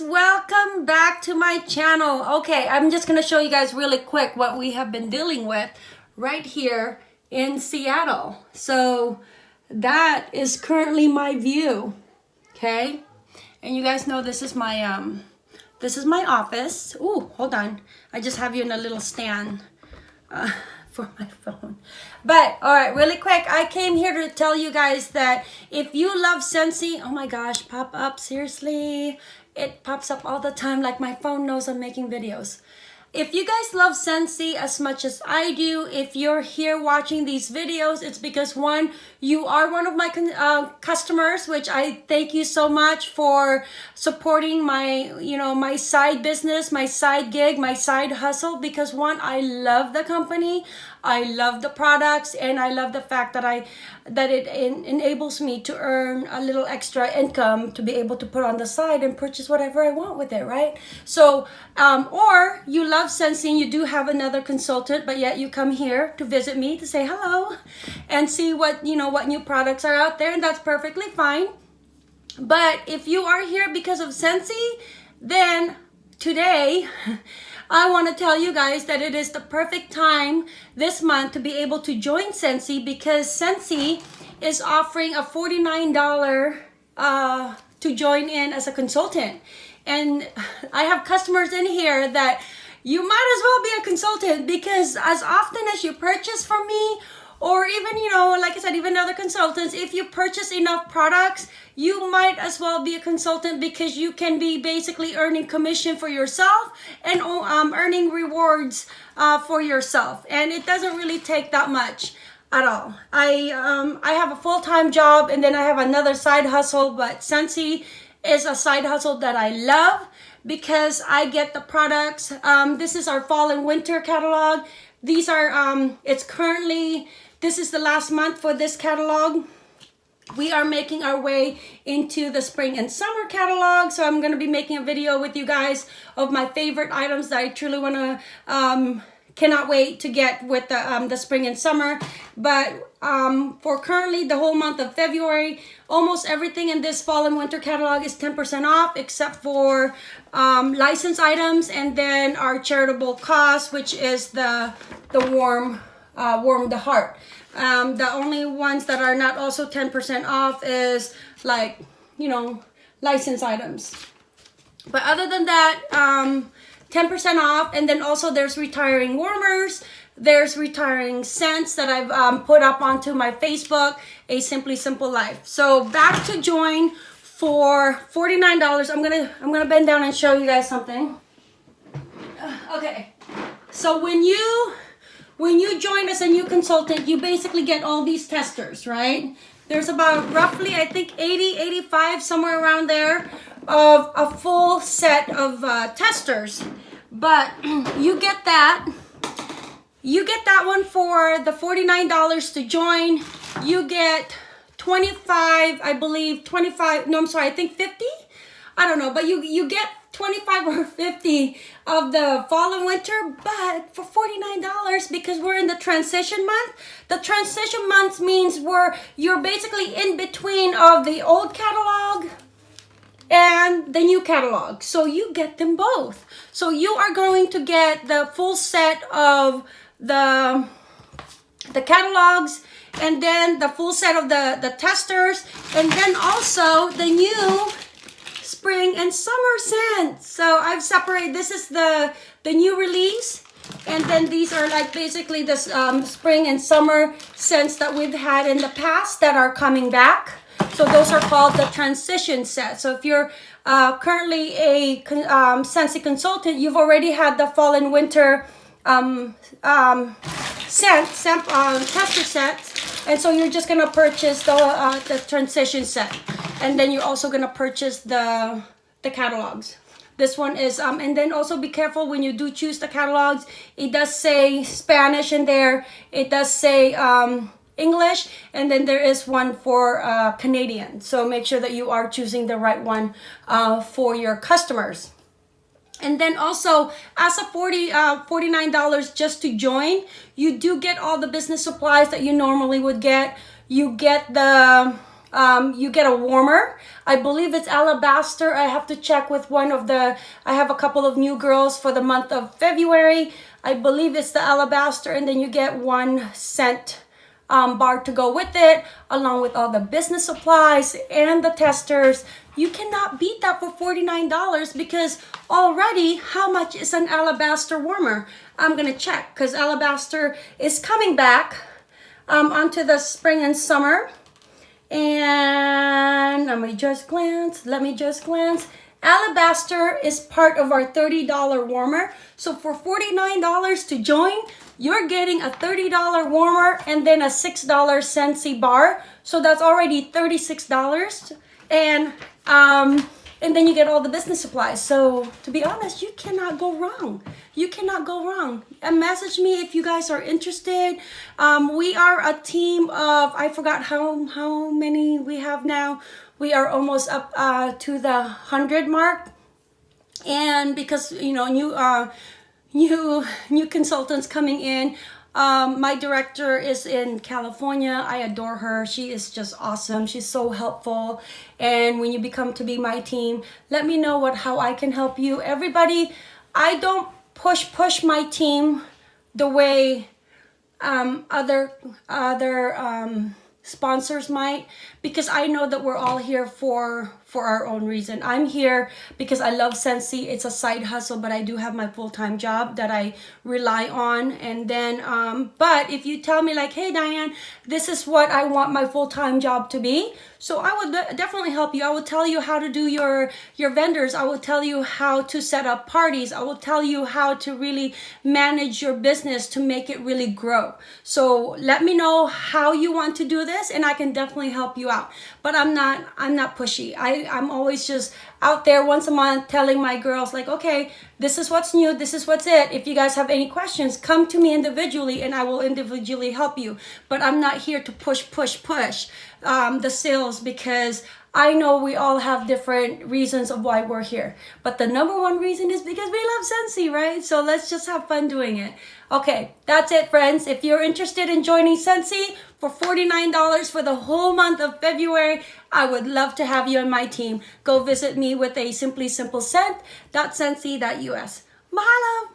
welcome back to my channel. Okay i'm just gonna show you guys really quick what we have been dealing with right here in seattle. So that is currently my view okay? And you guys know this is my um this is my office. Oh hold on. I just have you in a little stand uh, for my phone. But all right, really quick, I came here to tell you guys that if you love Scentsy, oh my gosh, pop up, seriously. It pops up all the time like my phone knows I'm making videos. If you guys love Scentsy as much as I do, if you're here watching these videos, it's because one, you are one of my uh, customers, which I thank you so much for supporting my, you know, my side business, my side gig, my side hustle, because one, I love the company. I love the products and I love the fact that I that it en enables me to earn a little extra income to be able to put on the side and purchase whatever I want with it, right? So, um, or you love Scentsy, you do have another consultant, but yet you come here to visit me to say hello and see what, you know, what new products are out there and that's perfectly fine. But if you are here because of Scentsy, then today I want to tell you guys that it is the perfect time this month to be able to join Scentsy because Scentsy is offering a $49 uh, to join in as a consultant. And I have customers in here that you might as well be a consultant because as often as you purchase from me or even, you know, like I said, even other consultants, if you purchase enough products, you might as well be a consultant because you can be basically earning commission for yourself and um, earning rewards uh, for yourself. And it doesn't really take that much at all. I, um, I have a full-time job and then I have another side hustle, but Scentsy is a side hustle that I love because I get the products. Um, this is our fall and winter catalog. These are, um, it's currently this is the last month for this catalog. We are making our way into the spring and summer catalog. So I'm going to be making a video with you guys of my favorite items that I truly want to um, cannot wait to get with the, um, the spring and summer. But um, for currently the whole month of February, almost everything in this fall and winter catalog is 10% off except for um, license items and then our charitable cause, which is the, the warm uh, warm the heart. Um, the only ones that are not also 10% off is like, you know, license items. But other than that, um, 10% off. And then also there's retiring warmers. There's retiring scents that I've um, put up onto my Facebook, A Simply Simple Life. So back to join for $49. I'm gonna, I'm gonna bend down and show you guys something. Okay. So when you when you join as a new consultant, you basically get all these testers, right? There's about roughly, I think 80, 85, somewhere around there of a full set of uh, testers. But you get that. You get that one for the $49 to join. You get 25, I believe, 25, no, I'm sorry, I think 50? I don't know, but you, you get 25 or 50 of the fall and winter, but for $49 because we're in the transition month. The transition month means we're you're basically in between of the old catalog and the new catalog. So you get them both. So you are going to get the full set of the the catalogs and then the full set of the the testers and then also the new spring and summer scents. So I've separated, this is the, the new release. And then these are like basically the um, spring and summer scents that we've had in the past that are coming back. So those are called the transition set. So if you're uh, currently a um, Scentsy consultant, you've already had the fall and winter um, um, uh, tester sets. And so you're just gonna purchase the, uh, the transition set and then you're also gonna purchase the the catalogs this one is um and then also be careful when you do choose the catalogs it does say spanish in there it does say um english and then there is one for uh canadian so make sure that you are choosing the right one uh for your customers and then also as a 40 uh $49 just to join you do get all the business supplies that you normally would get you get the um, you get a warmer. I believe it's alabaster. I have to check with one of the, I have a couple of new girls for the month of February. I believe it's the alabaster and then you get one scent um, bar to go with it, along with all the business supplies and the testers. You cannot beat that for $49 because already how much is an alabaster warmer? I'm gonna check because alabaster is coming back um, onto the spring and summer. And let me just glance, let me just glance. Alabaster is part of our $30 warmer. So for $49 to join, you're getting a $30 warmer and then a $6 Scentsy bar. So that's already $36. And um, and then you get all the business supplies. So to be honest, you cannot go wrong. You cannot go wrong. And message me if you guys are interested. Um, we are a team of, I forgot how, how many we have now. We are almost up uh, to the 100 mark. And because, you know, new, uh, new, new consultants coming in, um, my director is in California. I adore her. She is just awesome. She's so helpful. And when you become to be my team, let me know what how I can help you. Everybody, I don't push push my team the way um, other other um, sponsors might because I know that we're all here for for our own reason. I'm here because I love Scentsy. It's a side hustle, but I do have my full-time job that I rely on. And then, um, but if you tell me like, hey, Diane, this is what I want my full-time job to be. So I would definitely help you. I will tell you how to do your, your vendors. I will tell you how to set up parties. I will tell you how to really manage your business to make it really grow. So let me know how you want to do this and I can definitely help you out. But I'm not, I'm not pushy. I, I'm always just out there once a month telling my girls like, okay, this is what's new. This is what's it. If you guys have any questions, come to me individually and I will individually help you. But I'm not here to push, push, push um, the sales because I know we all have different reasons of why we're here. But the number one reason is because we love Scentsy, right? So let's just have fun doing it. Okay, that's it, friends. If you're interested in joining Scentsy for $49 for the whole month of February, I would love to have you on my team. Go visit me with a simply simple scent.scentsy.us. Mahalo!